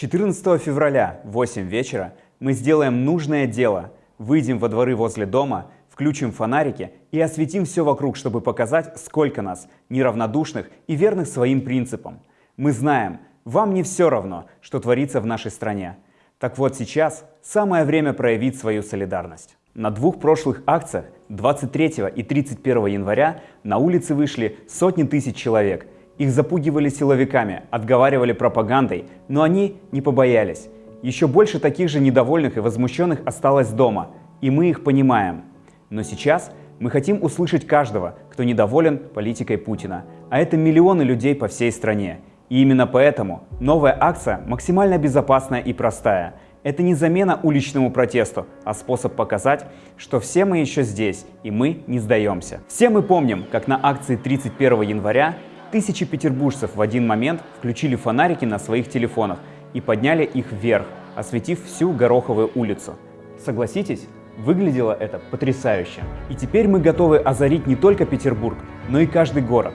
14 февраля в 8 вечера мы сделаем нужное дело, выйдем во дворы возле дома, включим фонарики и осветим все вокруг, чтобы показать, сколько нас, неравнодушных и верных своим принципам. Мы знаем, вам не все равно, что творится в нашей стране. Так вот сейчас самое время проявить свою солидарность. На двух прошлых акциях 23 и 31 января на улицы вышли сотни тысяч человек. Их запугивали силовиками, отговаривали пропагандой, но они не побоялись. Еще больше таких же недовольных и возмущенных осталось дома, и мы их понимаем. Но сейчас мы хотим услышать каждого, кто недоволен политикой Путина, а это миллионы людей по всей стране. И именно поэтому новая акция максимально безопасная и простая – это не замена уличному протесту, а способ показать, что все мы еще здесь, и мы не сдаемся. Все мы помним, как на акции 31 января тысячи петербуржцев в один момент включили фонарики на своих телефонах и подняли их вверх, осветив всю Гороховую улицу. Согласитесь, выглядело это потрясающе. И теперь мы готовы озарить не только Петербург, но и каждый город.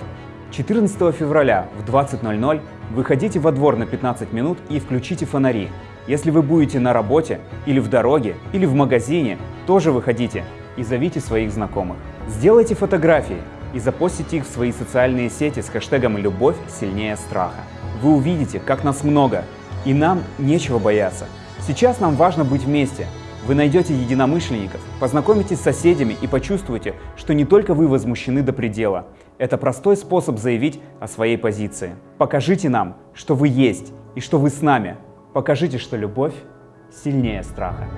14 февраля в 20.00 выходите во двор на 15 минут и включите фонари. Если вы будете на работе, или в дороге, или в магазине, тоже выходите и зовите своих знакомых. Сделайте фотографии и запостите их в свои социальные сети с хэштегом «Любовь сильнее страха». Вы увидите, как нас много, и нам нечего бояться. Сейчас нам важно быть вместе. Вы найдете единомышленников, познакомитесь с соседями и почувствуете, что не только вы возмущены до предела. Это простой способ заявить о своей позиции. Покажите нам, что вы есть и что вы с нами, Покажите, что любовь сильнее страха.